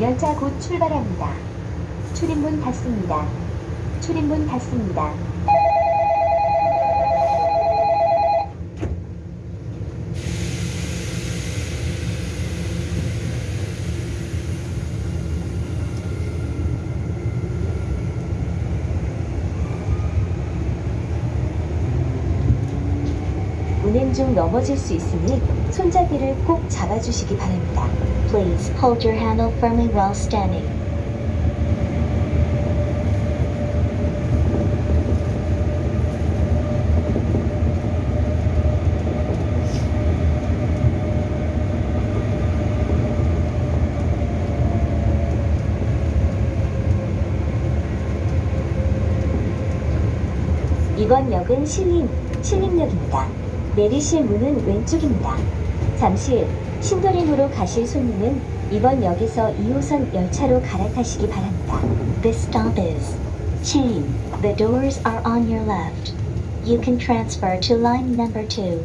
열차 곧 출발합니다. 출입문 닫습니다. 출입문 닫습니다. 운행 중 넘어질 수 있으니 손잡이를 꼭 잡아주시기 바랍니다. Please hold your handle firmly while standing. 이번 역은 신림, 신림역입니다. 내리실 문은 왼쪽입니다. 잠시 신도림으로 가실 손님은 이번 역에서 2호선 열차로 갈아타시기 바랍니다. This stop is Chain. The doors are on your left. You can transfer to line number two.